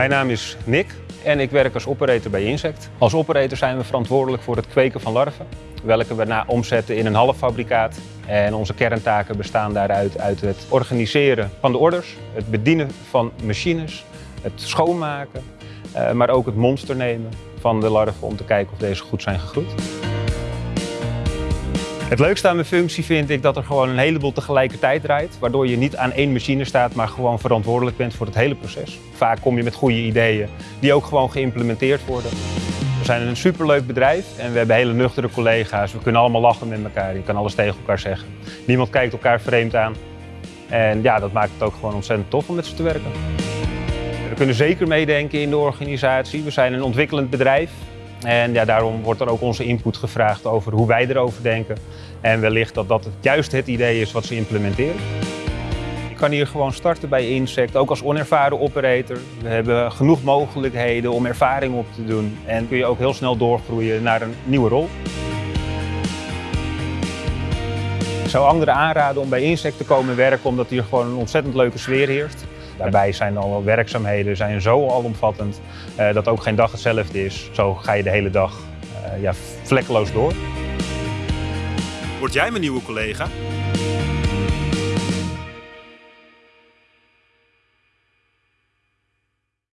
Mijn naam is Nick en ik werk als operator bij Insect. Als operator zijn we verantwoordelijk voor het kweken van larven, welke we na omzetten in een halffabrikaat. En onze kerntaken bestaan daaruit uit het organiseren van de orders, het bedienen van machines, het schoonmaken, eh, maar ook het monster nemen van de larven om te kijken of deze goed zijn gegroeid. Het leukste aan mijn functie vind ik dat er gewoon een heleboel tegelijkertijd draait. Waardoor je niet aan één machine staat, maar gewoon verantwoordelijk bent voor het hele proces. Vaak kom je met goede ideeën die ook gewoon geïmplementeerd worden. We zijn een superleuk bedrijf en we hebben hele nuchtere collega's. We kunnen allemaal lachen met elkaar. Je kan alles tegen elkaar zeggen. Niemand kijkt elkaar vreemd aan. En ja, dat maakt het ook gewoon ontzettend tof om met ze te werken. We kunnen zeker meedenken in de organisatie. We zijn een ontwikkelend bedrijf. En ja, daarom wordt er ook onze input gevraagd over hoe wij erover denken. En wellicht dat dat juist het idee is wat ze implementeren. Je kan hier gewoon starten bij Insect, ook als onervaren operator. We hebben genoeg mogelijkheden om ervaring op te doen. En kun je ook heel snel doorgroeien naar een nieuwe rol. Ik zou anderen aanraden om bij Insect te komen werken, omdat hier gewoon een ontzettend leuke sfeer heerst. Daarbij zijn alle werkzaamheden zijn zo alomvattend uh, dat ook geen dag hetzelfde is. Zo ga je de hele dag uh, ja, vlekkeloos door. Word jij mijn nieuwe collega?